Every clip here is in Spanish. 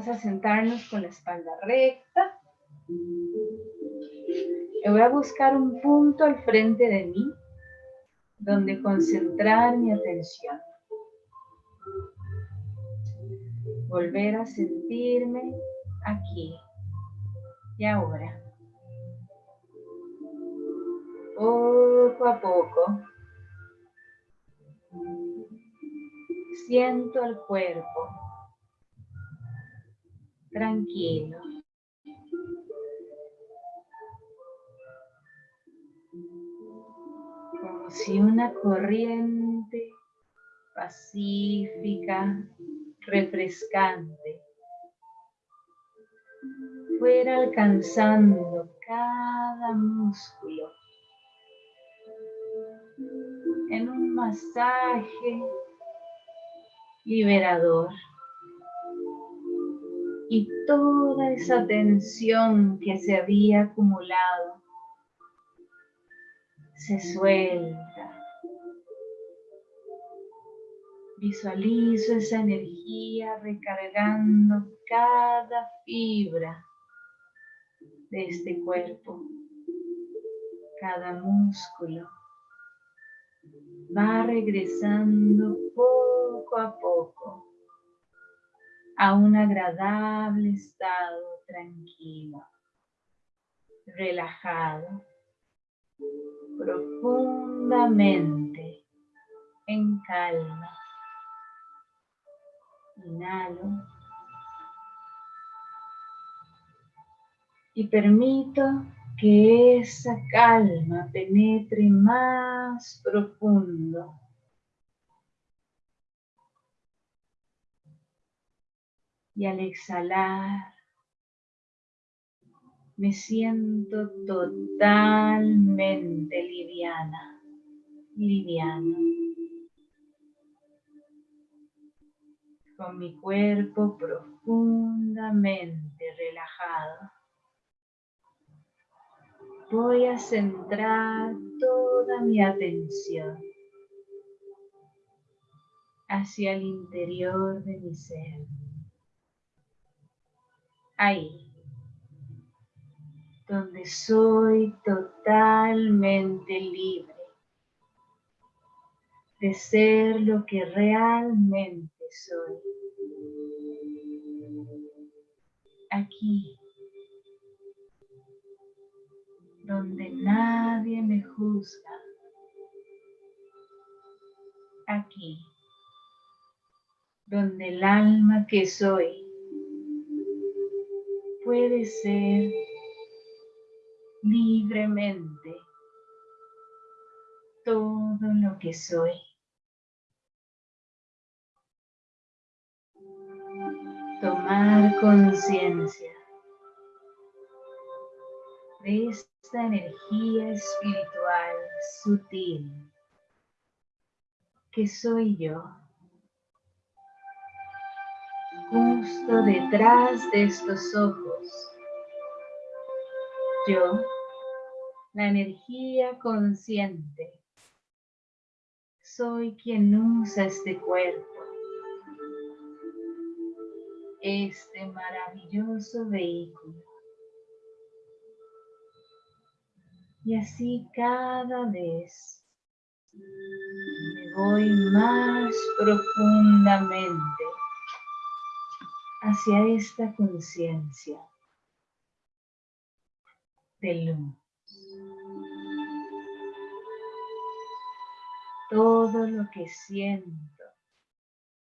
Vamos a sentarnos con la espalda recta. voy a buscar un punto al frente de mí donde concentrar mi atención. Volver a sentirme aquí y ahora. Poco a poco siento el cuerpo tranquilo. Como si una corriente pacífica, refrescante, fuera alcanzando cada músculo en un masaje liberador y toda esa tensión que se había acumulado se suelta. Visualizo esa energía recargando cada fibra de este cuerpo, cada músculo. Va regresando poco a poco a un agradable estado tranquilo, relajado, profundamente en calma. Inhalo y permito que esa calma penetre más profundo y al exhalar me siento totalmente liviana, liviano. Con mi cuerpo profundamente relajado. Voy a centrar toda mi atención hacia el interior de mi ser ahí, donde soy totalmente libre de ser lo que realmente soy. Aquí, donde nadie me juzga. Aquí, donde el alma que soy puede ser libremente todo lo que soy. Tomar conciencia de esta energía espiritual sutil que soy yo justo detrás de estos ojos. Yo, la energía consciente, soy quien usa este cuerpo, este maravilloso vehículo. Y así cada vez me voy más profundamente hacia esta conciencia de luz. Todo lo que siento,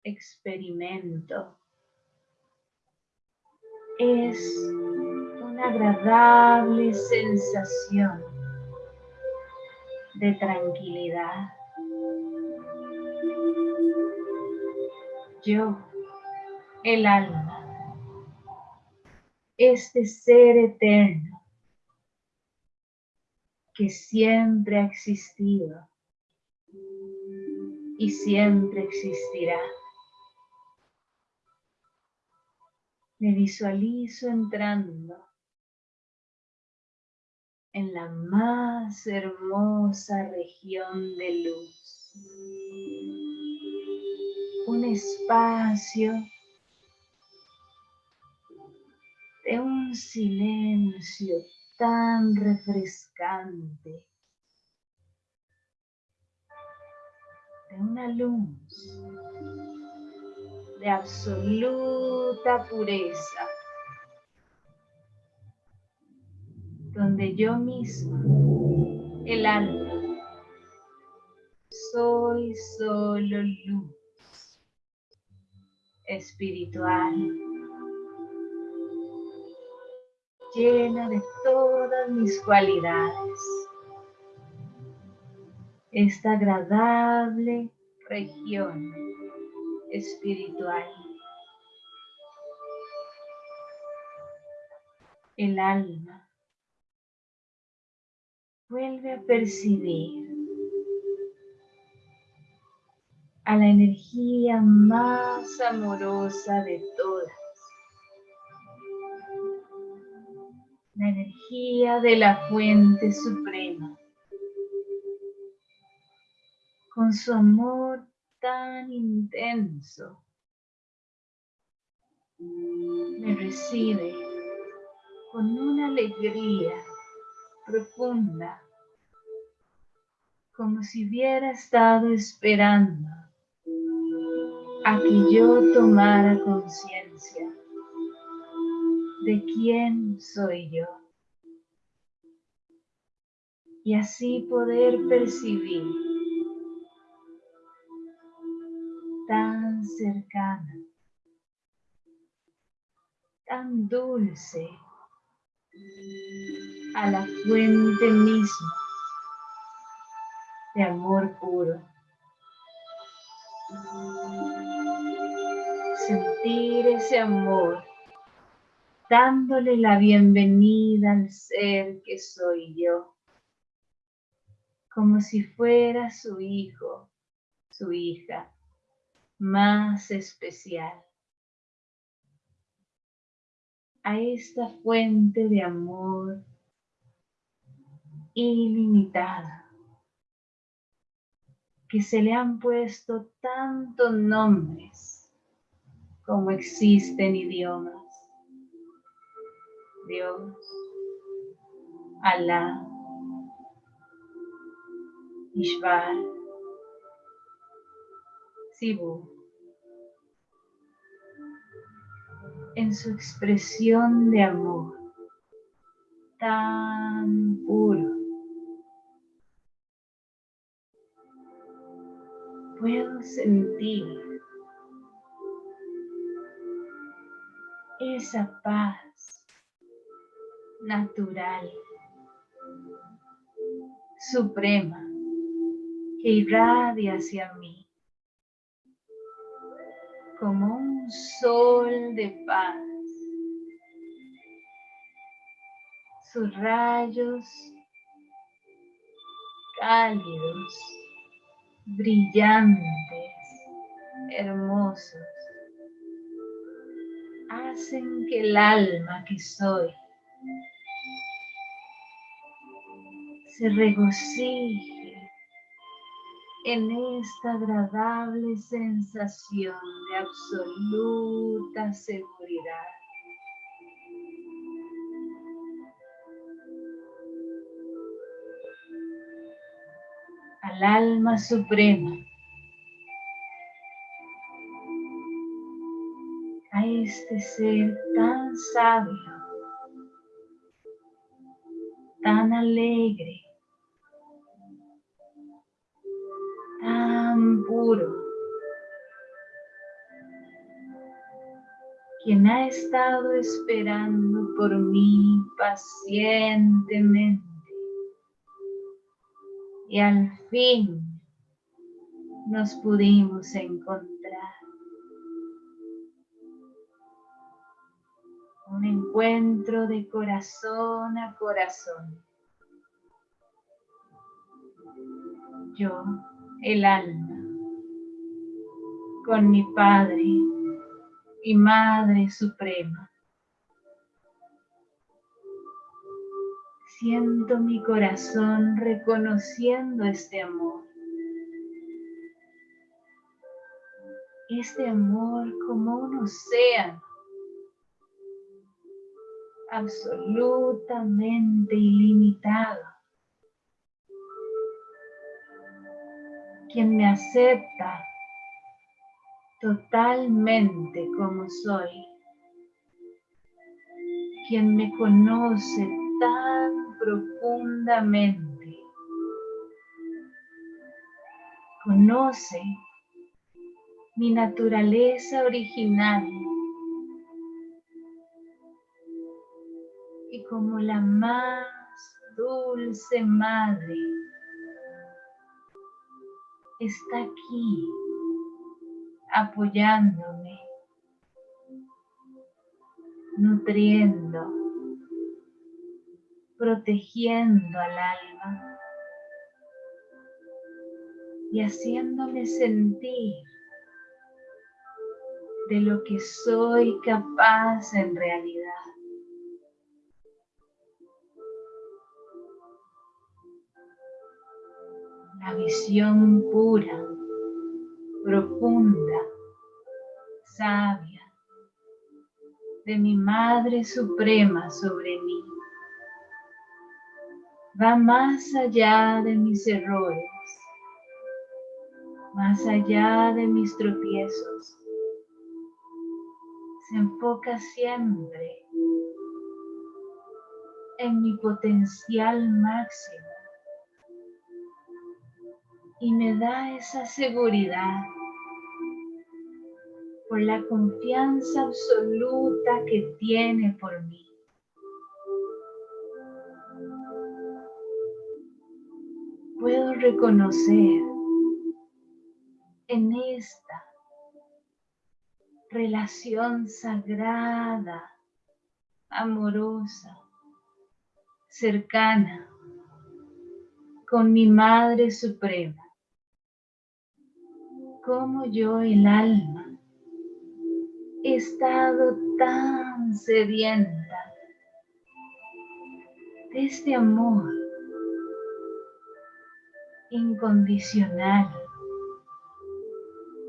experimento, es una agradable sensación de tranquilidad. Yo el alma, este ser eterno que siempre ha existido y siempre existirá. Me visualizo entrando en la más hermosa región de luz. Un espacio de un silencio tan refrescante, de una luz de absoluta pureza, donde yo misma, el alma, soy solo luz espiritual, llena de todas mis cualidades. Esta agradable región espiritual. El alma vuelve a percibir a la energía más amorosa de todas. La energía de la fuente suprema. Con su amor tan intenso. Me recibe con una alegría profunda, como si hubiera estado esperando a que yo tomara conciencia de quién soy yo y así poder percibir tan cercana, tan dulce a la fuente misma de amor puro. Sentir ese amor dándole la bienvenida al ser que soy yo, como si fuera su hijo, su hija más especial. A esta fuente de amor ilimitada que se le han puesto tantos nombres como existen idiomas. Dios, Alá, Ishvar, Sibu, en su expresión de amor tan puro. Puedo sentir esa paz natural, suprema, que irradia hacia mí como un sol de paz. Sus rayos cálidos, brillantes, hermosos, hacen que el alma que soy se regocije en esta agradable sensación de absoluta seguridad. Al alma suprema, a este ser tan sabio, tan alegre, puro, quien ha estado esperando por mí pacientemente y al fin nos pudimos encontrar. Un encuentro de corazón a corazón. Yo, el alma, con mi Padre y Madre Suprema. Siento mi corazón reconociendo este amor. Este amor como un océano absolutamente ilimitado, quien me acepta totalmente como soy, quien me conoce tan profundamente, conoce mi naturaleza original y como la más dulce madre está aquí apoyándome, nutriendo, protegiendo al alma y haciéndome sentir de lo que soy capaz en realidad. La visión pura, profunda, sabia de mi Madre Suprema sobre mí. Va más allá de mis errores, más allá de mis tropiezos, se enfoca siempre en mi potencial máximo y me da esa seguridad por la confianza absoluta que tiene por mí. Puedo reconocer en esta relación sagrada, amorosa, cercana con mi Madre Suprema, como yo el alma. He estado tan sedienta de este amor incondicional,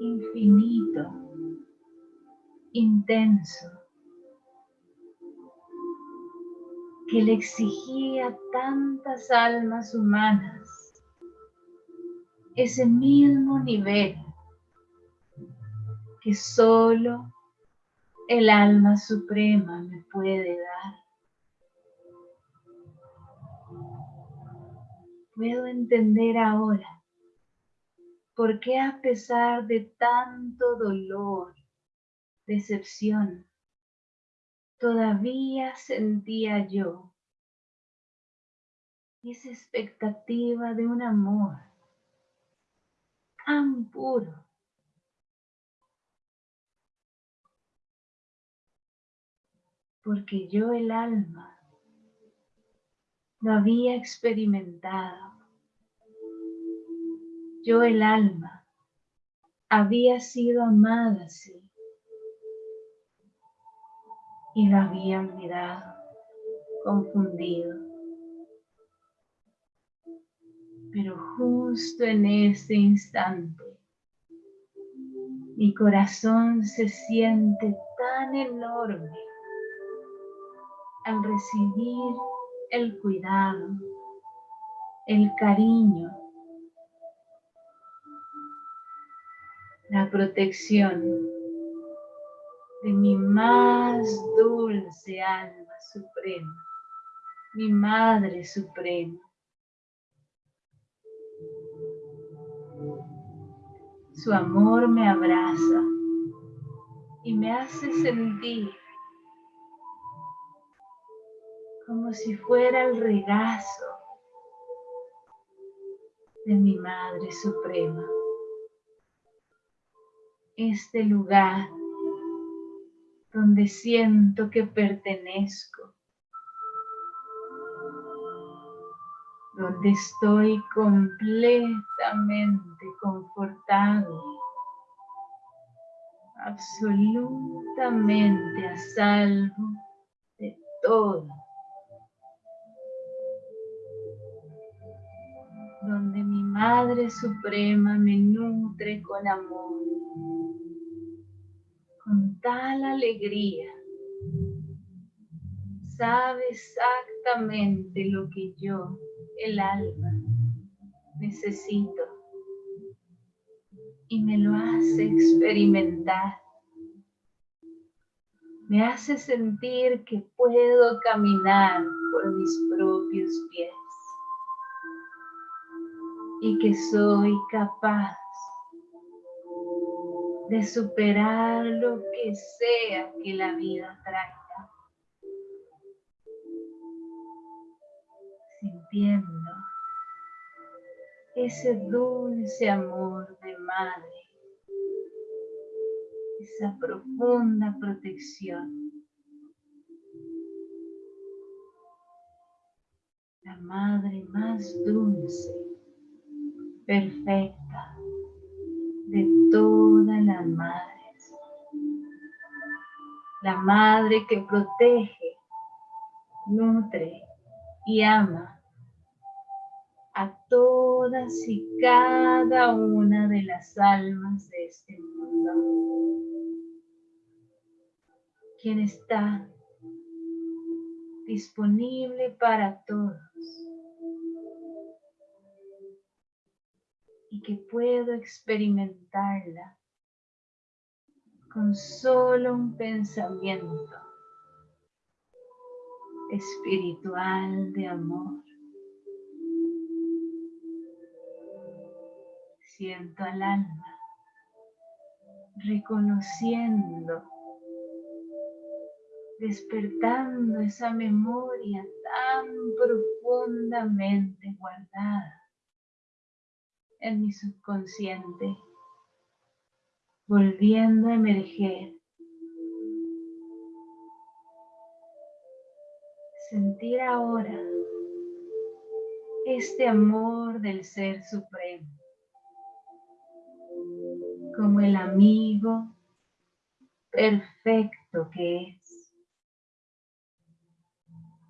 infinito, intenso que le exigía tantas almas humanas ese mismo nivel que solo el alma suprema me puede dar. Puedo entender ahora por qué a pesar de tanto dolor, decepción, todavía sentía yo esa expectativa de un amor tan puro. Porque yo el alma lo había experimentado. Yo el alma había sido amada así y lo había olvidado, confundido. Pero justo en este instante, mi corazón se siente tan enorme al recibir el cuidado, el cariño, la protección de mi más dulce alma suprema, mi Madre Suprema. Su amor me abraza y me hace sentir como si fuera el regazo de mi Madre Suprema. Este lugar donde siento que pertenezco, donde estoy completamente confortado, absolutamente a salvo de todo, donde mi Madre Suprema me nutre con amor con tal alegría, sabe exactamente lo que yo, el alma, necesito. Y me lo hace experimentar. Me hace sentir que puedo caminar por mis propios pies y que soy capaz de superar lo que sea que la vida traiga. Sintiendo ese dulce amor de madre, esa profunda protección. La madre más dulce, perfecta de todas las madres. La madre que protege, nutre y ama a todas y cada una de las almas de este mundo. Quien está disponible para todos. Que puedo experimentarla con solo un pensamiento espiritual de amor. siento al alma, reconociendo, despertando esa memoria tan profundamente guardada en mi subconsciente, volviendo a emerger. Sentir ahora este amor del Ser Supremo como el amigo perfecto que es.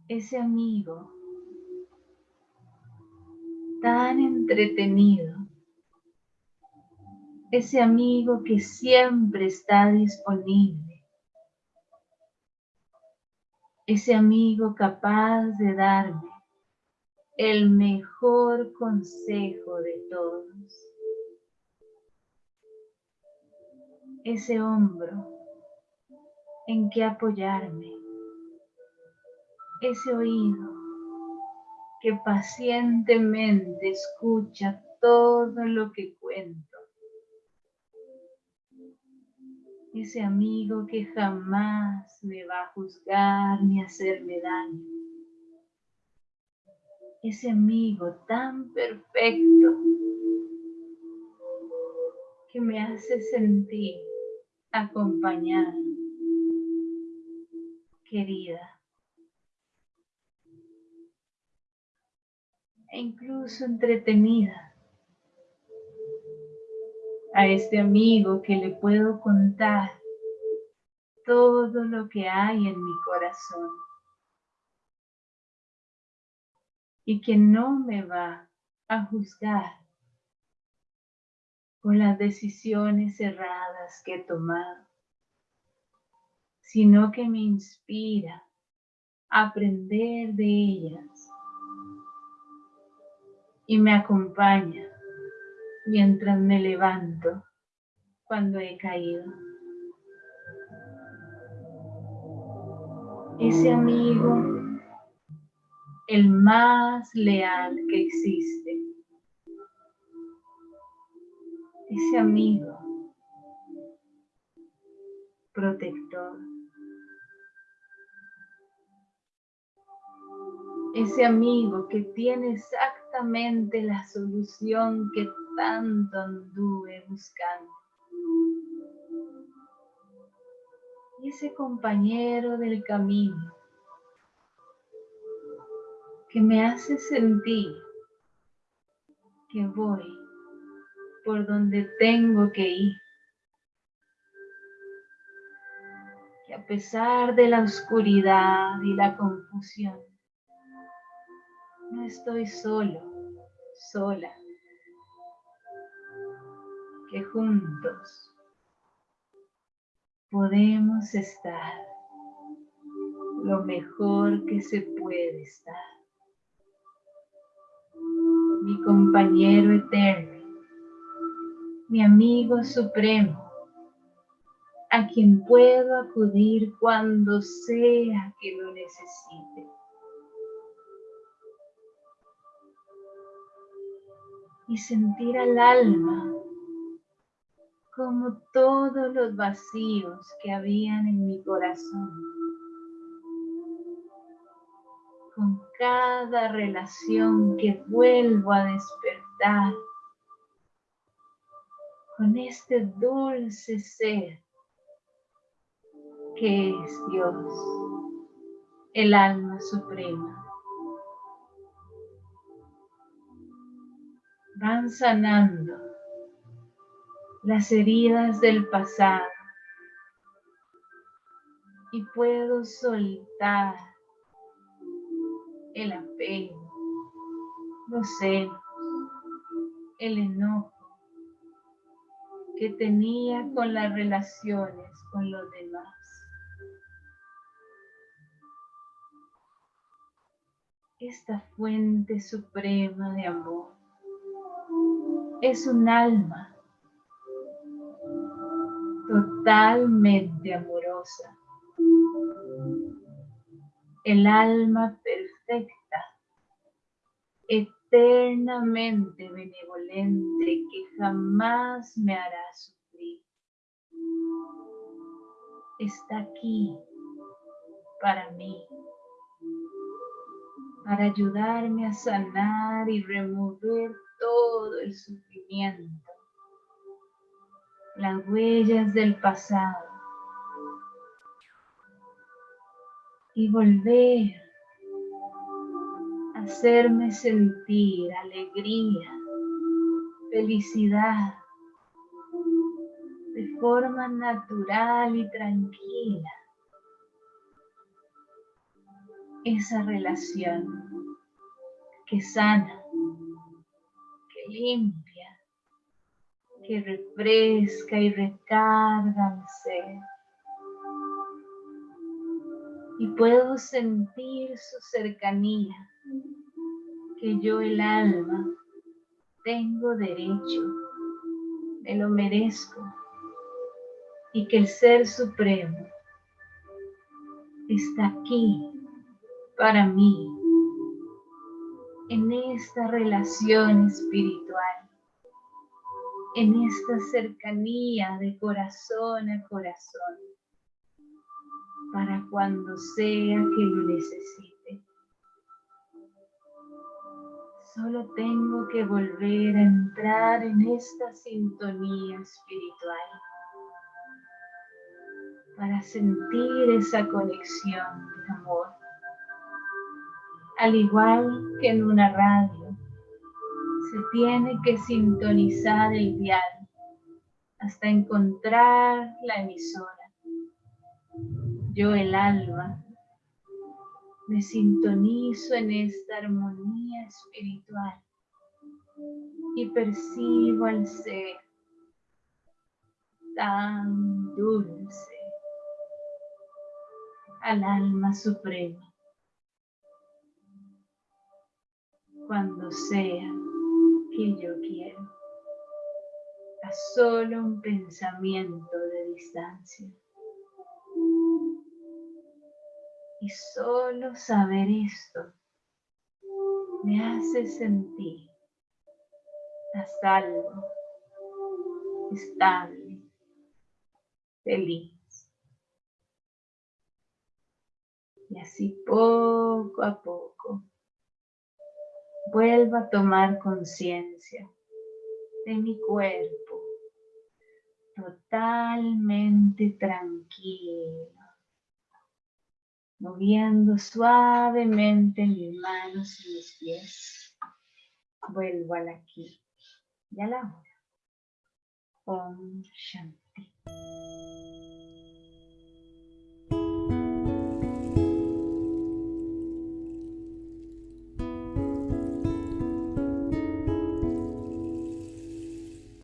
Ese amigo tan entretenido. Ese amigo que siempre está disponible. Ese amigo capaz de darme el mejor consejo de todos. ese hombro en que apoyarme, ese oído que pacientemente escucha todo lo que cuento, ese amigo que jamás me va a juzgar ni hacerme daño, ese amigo tan perfecto que me hace sentir acompañada, querida, e incluso entretenida. A este amigo que le puedo contar todo lo que hay en mi corazón y que no me va a juzgar con las decisiones erradas que he tomado, sino que me inspira a aprender de ellas y me acompaña mientras me levanto cuando he caído. Ese amigo, el más leal que existe, ese amigo protector, ese amigo que tiene exactamente la solución que tanto anduve buscando. Y ese compañero del camino que me hace sentir que voy por donde tengo que ir. Que a pesar de la oscuridad y la confusión, no estoy solo, sola. Que juntos podemos estar lo mejor que se puede estar. Mi compañero eterno, mi amigo supremo, a quien puedo acudir cuando sea que lo necesite. Y sentir al alma como todos los vacíos que habían en mi corazón. Con cada relación que vuelvo a despertar, con este dulce ser que es Dios, el alma suprema. Van sanando las heridas del pasado y puedo soltar el apego, los celos, el enojo que tenía con las relaciones con los demás. Esta fuente suprema de amor es un alma totalmente amorosa. El alma perfecta, eternamente benevolente que jamás me hará sufrir. Está aquí para mí, para ayudarme a sanar y remover todo el sufrimiento las huellas del pasado y volver a hacerme sentir alegría, felicidad de forma natural y tranquila. Esa relación que sana, que limpia que refresca y recarga mi ser. Y puedo sentir su cercanía, que yo el alma tengo derecho, me lo merezco, y que el Ser Supremo está aquí para mí, en esta relación espiritual en esta cercanía de corazón a corazón, para cuando sea que lo necesite. Solo tengo que volver a entrar en esta sintonía espiritual para sentir esa conexión de amor. Al igual que en una radio, se tiene que sintonizar el dial hasta encontrar la emisora. Yo el alma me sintonizo en esta armonía espiritual y percibo al ser tan dulce, al alma suprema, cuando sea que yo quiero, a solo un pensamiento de distancia. Y solo saber esto me hace sentir a salvo, estable, feliz. Y así poco a poco vuelva a tomar conciencia de mi cuerpo totalmente tranquilo, moviendo suavemente mis manos y mis pies. Vuelvo al aquí y a la hora. Om Shanti.